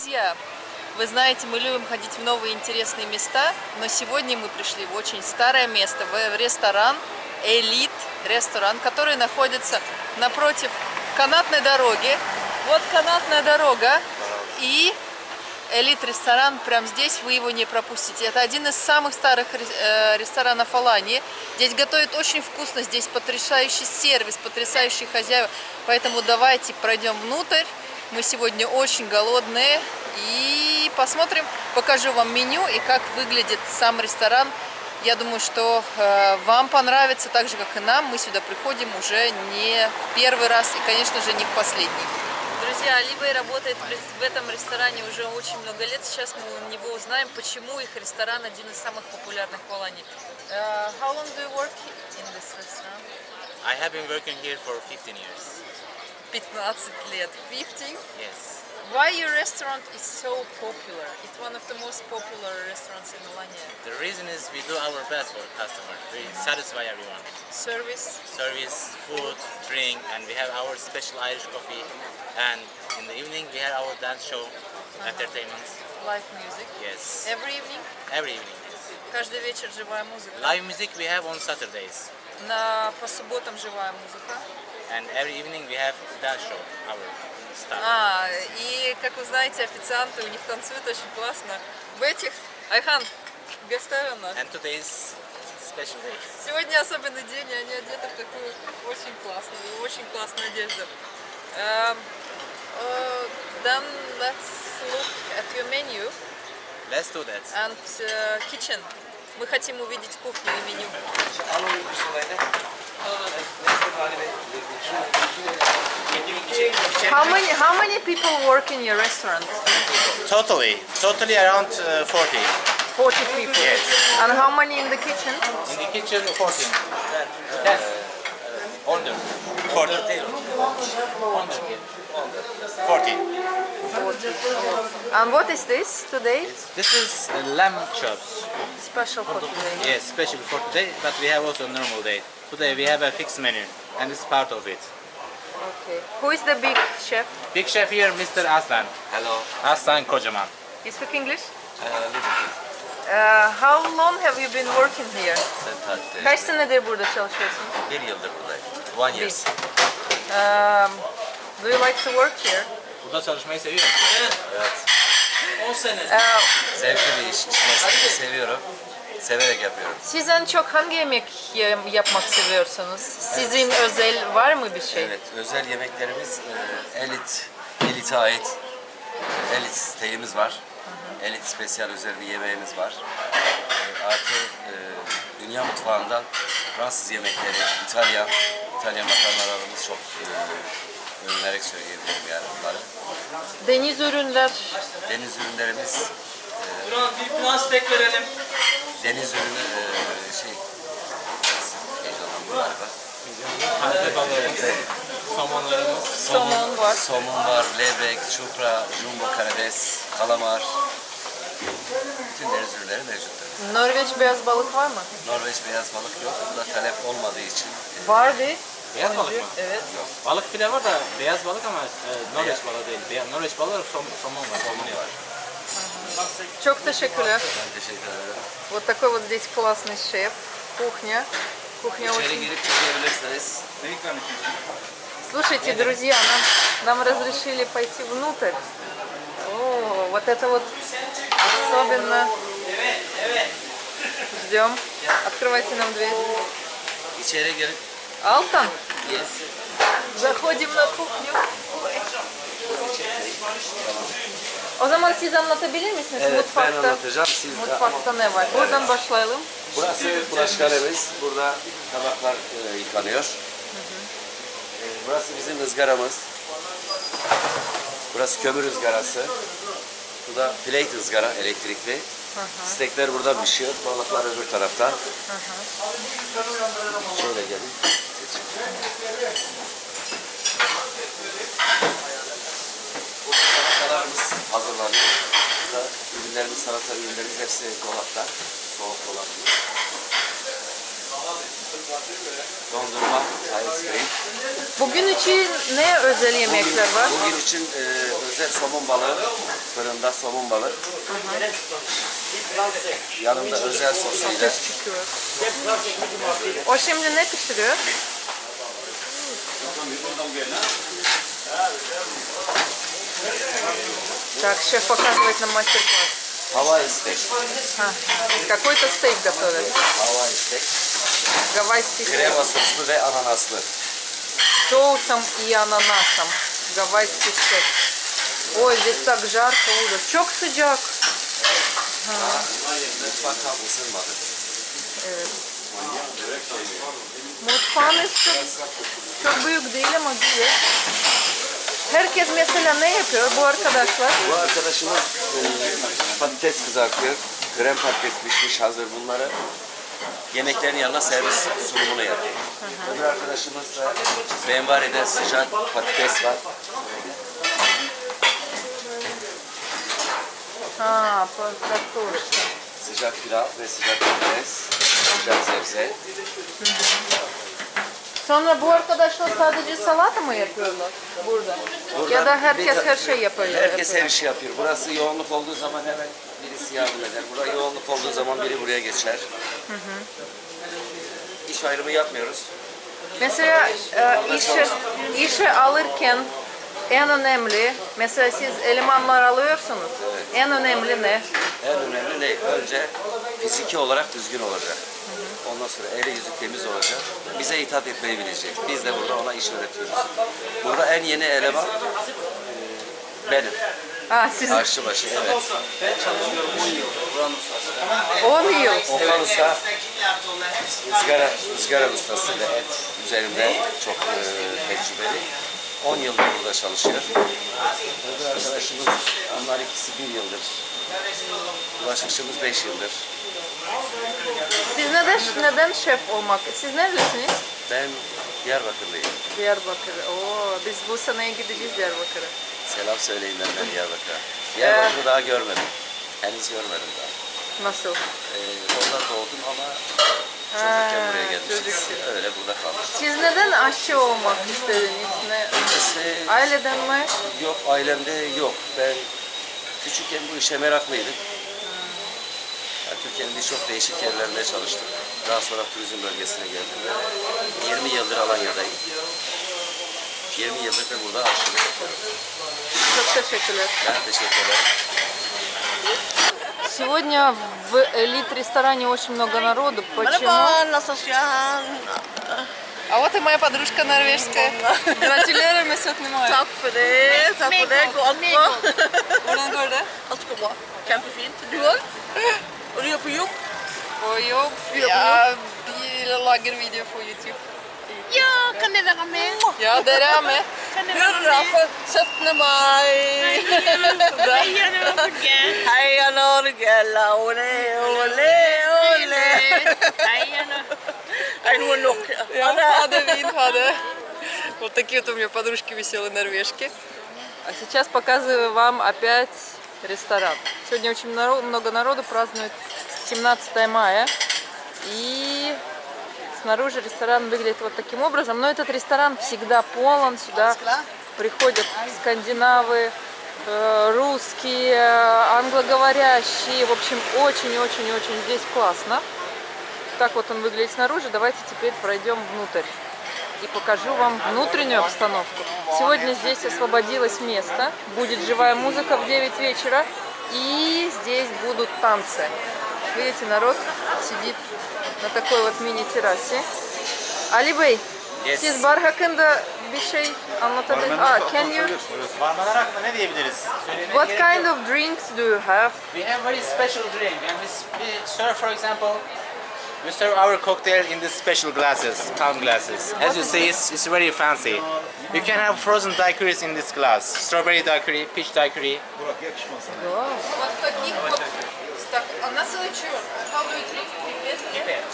Друзья, вы знаете, мы любим ходить в новые интересные места, но сегодня мы пришли в очень старое место, в ресторан Элит ресторан, который находится напротив канатной дороги. Вот канатная дорога и Элит ресторан, прямо здесь вы его не пропустите. Это один из самых старых э, ресторанов Алании. Здесь готовят очень вкусно, здесь потрясающий сервис, потрясающие хозяева. Поэтому давайте пройдем внутрь. Мы сегодня очень голодные. И посмотрим, покажу вам меню и как выглядит сам ресторан. Я думаю, что э, вам понравится так же, как и нам. Мы сюда приходим уже не в первый раз и, конечно же, не в последний. Друзья, Алибей работает в этом ресторане уже очень много лет. Сейчас мы у него узнаем, почему их ресторан один из самых популярных в Алании. Uh, how long do you work in this restaurant? I have been working here for 15 years. 15 лет. 15? Yes. Why your restaurant is so popular? It's one of the most popular restaurants in Alanya. The reason is we do our best for customer. We satisfy everyone. Service? Service, food, drink, and we have our special Irish coffee. And in the evening we have our dance show, entertainment. Live music? Yes. Every evening? Every evening. Каждый вечер живая музыка. Live music we have on Saturdays. На, по субботам живая музыка. And every evening we have dance show, our staff. А, и, как вы знаете, официанты у них танцуют очень классно. В этих... Айхан, Гастарана. And today is special day. Сегодня особенный день, и они одеты в такую очень классную, очень классную одежду. Um, uh, then let's look at your menu Let's do that. and uh, kitchen. Мы хотим увидеть кухню и меню. How many, how many people work in your restaurant? Totally, totally around uh, 40. 40 people. Yes. And how many in the kitchen? In the kitchen, 14. 10. Under. 40. Under. 40. And what is this today? This is uh, lamb chops. Special for today. Yes, special for today, but we have also normal day. Today we have a fixed menu, and it's part of it. Okay. Who is the big chef? Big chef here, Mr. Aslan. Hello. Aslan Kocaman. You speak English? Uh, little bit. Uh, how long have you been working here? Kaç senedir burada çalışıyorsun? Bir yıldır buradayım. One year. Um, do you like to work here? Burada çalışmayı seviyorum. Evet. 10 sene. Uh, Zevkli bir iş. Mesleği seviyorum. Severek yapıyorum. siz en çok hangi yemek ye- yapmak seviyorsunuz? Sizin özel var mı bir şey? Evet. Özel yemeklerimiz e, elit, elite ait elit steğimiz var. Elit spesiyal özel bir yemeğimiz var. E, artı e, dünya mutfağından Fransız yemekleri, İtalyan, İtalyan makarnalarımız çok e, övünerek söyleyebilirim yani bunları. Deniz ürünler, Deniz ürünlerimiz Buran bir plus tek verelim. Deniz ürünü eee, şey heyecanlandım galiba. Balığımız, somonlarımız. somon var. Somun var, levrek, çupra, jumbo karides, kalamar. Bütün deniz ürünleri mevcuttur. Norveç beyaz balık var mı? Norveç beyaz balık yok. Burada talep olmadığı için Vardı. Beyaz balık mı? Evet. Balık file var da beyaz balık ama e, Norveç balığı değil. Beyaz, Norveç balığı som, somon var. Somon var. Çok teşekkürler. ben teşekkür ederim. Вот такой вот здесь классный шеф. Кухня. Кухня очень... Слушайте, друзья, нам, нам разрешили пойти внутрь. О, вот это вот особенно... Ждем. Открывайте нам дверь. Алтан, заходим на кухню. O zaman siz anlatabilir misiniz Evet, ben mutfakta? anlatacağım. Siz de- Mutfakta ne var? Buradan başlayalım. Burası bulaşıkhanemiz. Burada tabaklar e, yıkanıyor. E, burası bizim ızgaramız. Burası kömür ızgarası. Bu da plate ızgara elektrikli. Stekler burada pişiyor. Balıklar öbür tarafta. Şöyle gelin. Burada salatalarımız hazırlanıyor. Burada ürünlerimiz, salata ürünlerimiz hepsi dolapta. Soğuk dolapta. Dondurma, ice cream. Bugün için ne özel yemekler var? Bugün için e, özel somun balığı, fırında somun balığı. Yanında özel sosuyla. O şimdi ne pişiriyor? Так, шеф показывает нам мастер-класс. Steak. Ага. Какой-то стейк готовят. Hawaii steak. Гавайский стейк. Krema soslu ve ananaslı. Соусом и ананасом. Гавайский стейк. Ой, здесь так жарко, ужас. Çok sıcak. Mutfak tam ısınmadı. Mutfağınız çok, çok büyük değil ama güzel. Herkes mesela ne yapıyor bu arkadaşlar? Bu arkadaşımız e, patates kızartıyor. Krem patates pişmiş hazır bunları. Yemeklerin yanına servis sunumunu yapıyor. Öbür arkadaşımız da benvarede sıcak patates var. Ha, patates. Sıcak pilav ve sıcak patates, sıcak sebze. Hı hı. Sonra bu arkadaşlar sadece salata mı yapıyorlar burada? ya da herkes her şey yapıyor. Herkes yapıyor. her işi yapıyor. Burası yoğunluk olduğu zaman hemen birisi yardım eder. Burada yoğunluk olduğu zaman biri buraya geçer. İş ayrımı yapmıyoruz. Mesela e, işe, işe alırken en önemli, mesela siz elemanlar alıyorsunuz. En önemli ne? En önemli ne? Önce fiziki olarak düzgün olacak. Ondan sonra eli yüzü temiz olacak. Bize hitap etmeyi bilecek. Biz de burada ona iş öğretiyoruz. Burada en yeni eleman e, benim. Ha, siz Aşçıbaşı, evet. 10 yıl. Okan Usta ızgara, ızgara ustası ve et üzerinde çok e, tecrübeli. 10 yıldır burada çalışıyor. Öbür arkadaşımız, onlar ikisi bir yıldır. Bulaşıkçımız 5 yıldır. Siz neden, neden şef olmak? Siz neredesiniz? Ben Diyarbakırlıyım. Diyarbakır. Oo, biz bu seneye gideceğiz Diyarbakır'a. Selam söyleyin benden Diyarbakır'a. Diyarbakır'ı daha görmedim. Henüz görmedim daha. Nasıl? Ee, orada doğdum ama çocukken buraya gelmişiz. çocukken. Öyle burada kaldık. Siz neden aşçı olmak istediniz? Ne? İşte Aileden mi? Yok ailemde yok. Ben küçükken bu işe meraklıydım. Yani Türkiye'nin birçok değişik yerlerinde çalıştım. Daha sonra turizm bölgesine geldim ve 20 yıldır Alanya'dayım. 20 yıldır da burada aşçılık yapıyorum. Çok teşekkürler. Ben teşekkür ederim. Сегодня в элит-ресторане очень много народу. Почему? А вот и моя подружка норвежская. Gratulerer med 17. mai. Takk for det. Takk for det. Går alt bra? Hvordan går det? Alt går bra. Kjempefint. Du òg? Og du er på jobb? På jobb. Jeg lager video på YouTube. Ja, kan jeg være med? Ja, dere er med. Hurra for 17. mai! Heia Norge! Heia Norge, la ole, ole, ole. Heia Norge! Er det noe nok? Ja, ha det fint, ha det. Вот такие вот у меня подружки веселые норвежки. А сейчас показываю вам опять ресторан. Сегодня очень много народу празднует 17 мая. И снаружи ресторан выглядит вот таким образом. Но этот ресторан всегда полон. Сюда приходят скандинавы, э, русские, англоговорящие. В общем, очень-очень-очень здесь классно. Так вот он выглядит снаружи. Давайте теперь пройдем внутрь и покажу вам внутреннюю обстановку. Сегодня здесь освободилось место. Будет живая музыка в 9 вечера. И здесь будут танцы. Видите, народ сидит на такой вот мини-террасе. Ali Bey, Yes. siz bar hakkında bir şey anlatabilir Ah, can you... Barmanlar hakkında ne diyebiliriz? Söylemek What gerek kind yok. of drinks do you have? We have very special drink and we, s- we serve for example we serve our cocktail in these special glasses, calm glasses. As you see it's, it's very fancy. You can have frozen daiquiris in this glass. Strawberry daiquiri, peach daiquiri. Вот таких вот стак... А на целый черт. How do you drink? Pipette?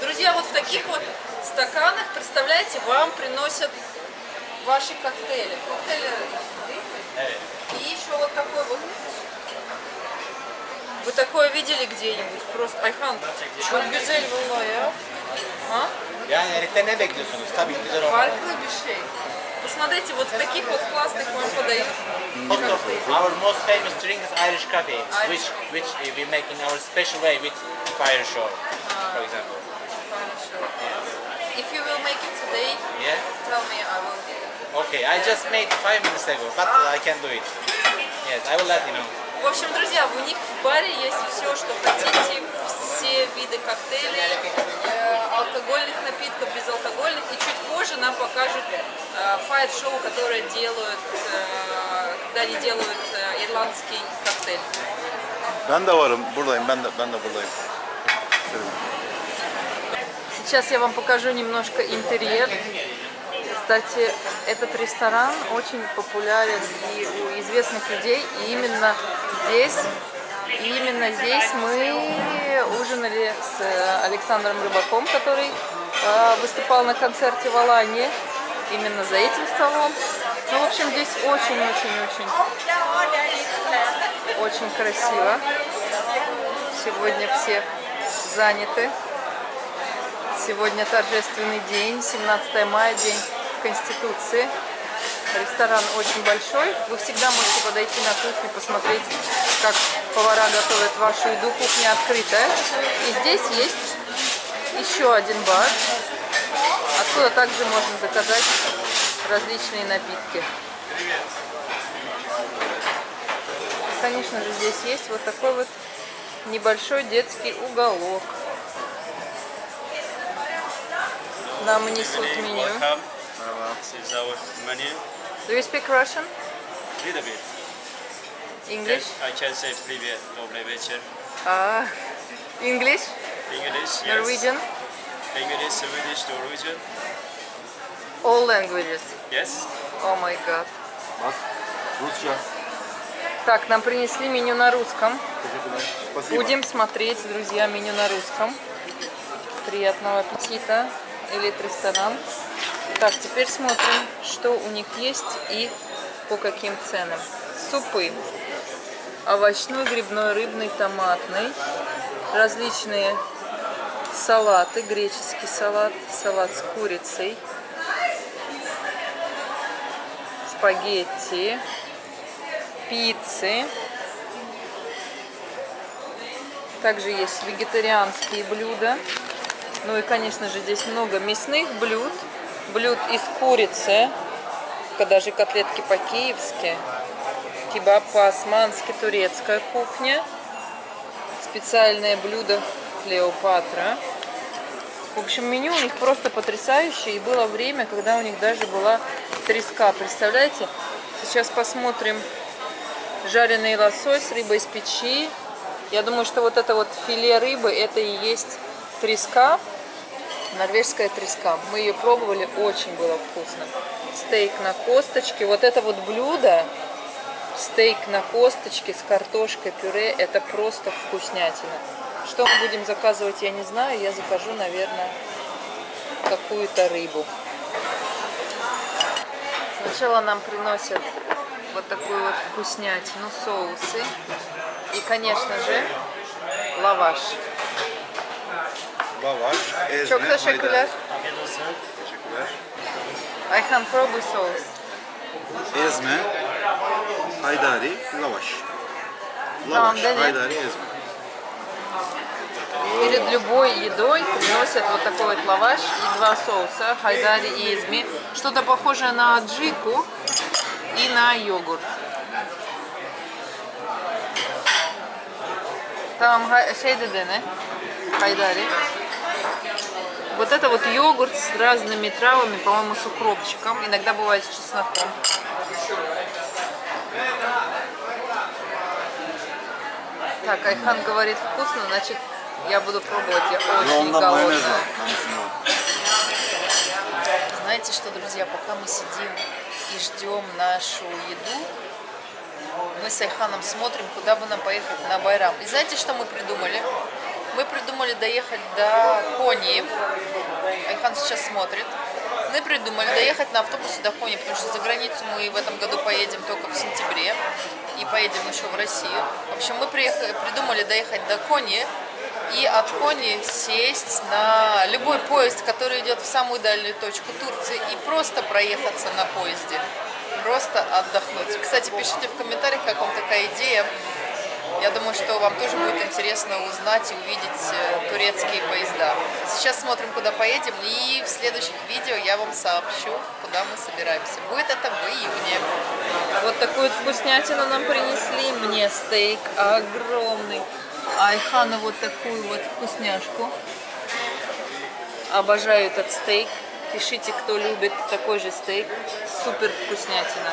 Друзья, вот в таких вот стаканах, представляете, вам приносят ваши коктейли. Коктейли И еще вот такой вот. Вы такое видели где-нибудь? Просто Ayhan, çok güzel vallahi ya. Ha? Yani herifte ne bekliyorsunuz? Tabii ki güzel olmalı. Farklı bir şey. смотрите, вот в таких вот классных вам подают. Our most famous drink is Irish coffee, which which we make in our special way with fire show, for example. Хорошо. If you will make it today, Yeah. tell me, I will. Okay, I just made five minutes ago, but I can do it. Yes, I will let you know. В общем, друзья, у них в баре есть все, что хотите, все виды коктейлей, э, алкогольных напитков, безалкогольных. И чуть позже нам покажут э, файт-шоу, которое делают, э, когда они делают э, ирландский коктейль. Ben de varım. Buradayım. Ben de ben de buradayım. Сейчас я вам покажу немножко интерьер. Кстати, этот ресторан очень популярен и у известных людей. И именно здесь, именно здесь мы ужинали с э, Александром Рыбаком, который э, выступал на концерте в Алании. Именно за этим столом. Ну, в общем, здесь очень-очень-очень очень красиво. Сегодня все заняты. Сегодня торжественный день, 17 мая, день Конституции. Ресторан очень большой. Вы всегда можете подойти на кухню, посмотреть, как повара готовят вашу еду. Кухня открытая. И здесь есть еще один бар. Откуда также можно заказать различные напитки. Конечно же, здесь есть вот такой вот небольшой детский уголок. Нам несут меню. Do you speak Russian? Little bit. English? I can say привет, добрый вечер. Ah, English? English, yes. Norwegian? English, Swedish, Norwegian. All languages. Yes. Oh my god. Так, нам принесли меню на русском. Спасибо. Будем смотреть, друзья, меню на русском. Приятного аппетита. Элит ресторан. Так, теперь смотрим, что у них есть и по каким ценам. Супы. Овощной, грибной, рыбный, томатный. Различные салаты. Греческий салат, салат с курицей. Спагетти. Пиццы. Также есть вегетарианские блюда. Ну и, конечно же, здесь много мясных блюд. Блюд из курицы. Даже котлетки по-киевски. Кебаб по-османски, турецкая кухня. Специальное блюдо Клеопатра. В общем, меню у них просто потрясающее. И было время, когда у них даже была треска. Представляете? Сейчас посмотрим жареный лосось, рыба из печи. Я думаю, что вот это вот филе рыбы, это и есть треска, норвежская треска. Мы ее пробовали, очень было вкусно. Стейк на косточке. Вот это вот блюдо, стейк на косточке с картошкой, пюре, это просто вкуснятина. Что мы будем заказывать, я не знаю. Я закажу, наверное, какую-то рыбу. Сначала нам приносят вот такую вот вкуснятину, соусы. И, конечно же, lavaş. Lavaş, ezme, Çok teşekkürler. haydari. Teşekkürler. Ayhan пробуй соус. Ezme, haydari, lavaş. Dene. haydari, ezme. Перед любой едой приносят вот такой вот лаваш и два соуса, хайдари и изми. Что-то похожее на аджику и на йогурт. Там şey dedi ne? Вот это вот йогурт с разными травами, по-моему, с укропчиком. Иногда бывает с чесноком. Так, Айхан говорит вкусно, значит я буду пробовать. Я очень Onda mayonez голодная. Знаете что, друзья, пока мы сидим и ждем нашу еду, мы с Айханом смотрим, куда бы нам поехать на Байрам. И знаете, что мы придумали? Мы придумали доехать до Кони. Айхан сейчас смотрит. Мы придумали доехать на автобусе до Кони, потому что за границу мы в этом году поедем только в сентябре. И поедем еще в Россию. В общем, мы приехали, придумали доехать до Кони, и от Кони сесть на любой поезд, который идет в самую дальнюю точку Турции, и просто проехаться на поезде. Просто отдохнуть. Кстати, пишите в комментариях, как вам такая идея. Я думаю, что вам тоже будет интересно узнать и увидеть э, турецкие поезда. Сейчас смотрим, куда поедем, и в следующих видео я вам сообщу, куда мы собираемся. Будет это в июне. Вот такую вкуснятину нам принесли. Мне стейк огромный. А Айхана вот такую вот вкусняшку. Обожаю этот стейк. Пишите, кто любит такой же стейк. Супер вкуснятина.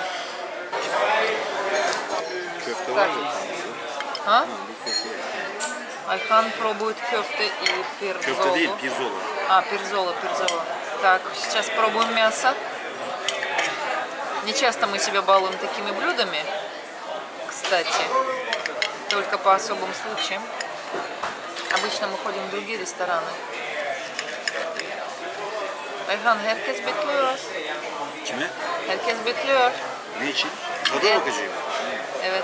Köfte mı? А? Айхан пробует кёфте и пирзолу. Köfte değil, pirzola. А, пирзола, пирзола. Так, сейчас пробуем мясо. Не часто мы себя балуем такими блюдами, кстати, только по особым случаям. Обычно мы ходим в другие рестораны. Ayhan herkes bekliyor. Kime? Herkes bekliyor. Ne için? Tadına Evet. bakacağım. Evet.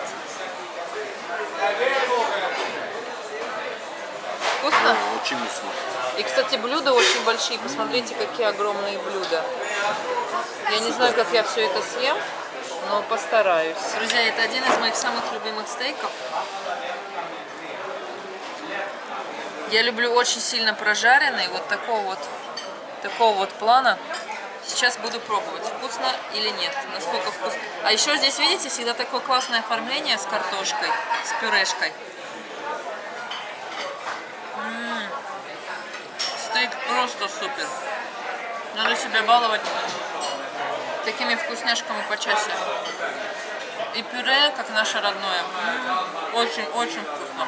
Вкусно? Aa, Очень вкусно. И, кстати, блюда очень большие. Посмотрите, какие огромные блюда. Я не знаю, как я все это съем, но постараюсь. Друзья, это один из моих самых любимых стейков. Я люблю очень сильно прожаренный, вот такого вот, такого вот плана. Сейчас буду пробовать, вкусно или нет, насколько вкусно. А еще здесь, видите, всегда такое классное оформление с картошкой, с пюрешкой. Стейк просто супер. Надо себя баловать такими вкусняшками почаще. И пюре, как наше родное. Очень-очень вкусно.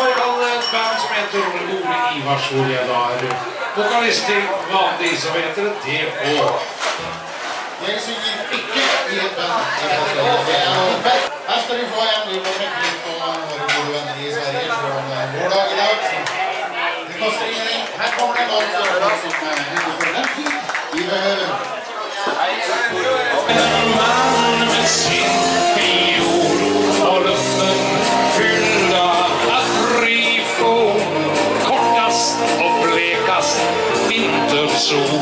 Hajlandland bouncement få en i Sverige från. Det ingenting. Kommer en som den tid vi. En man med sin soul.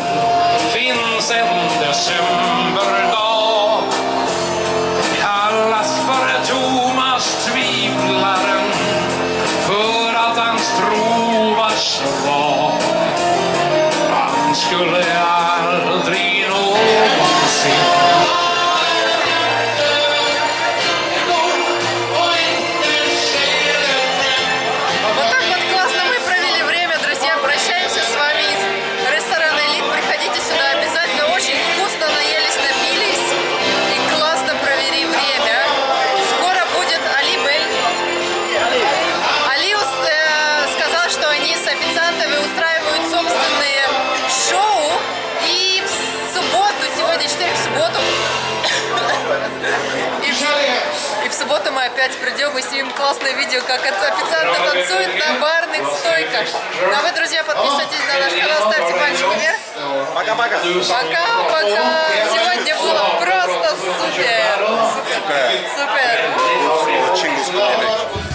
Опять придем и снимем классное видео, как официанты танцуют на барных стойках. Ну а вы, друзья, подписывайтесь на наш канал, ставьте пальчик вверх. Пока-пока. Пока-пока. Сегодня было просто супер. Супер. Супер. Чингис Кhan.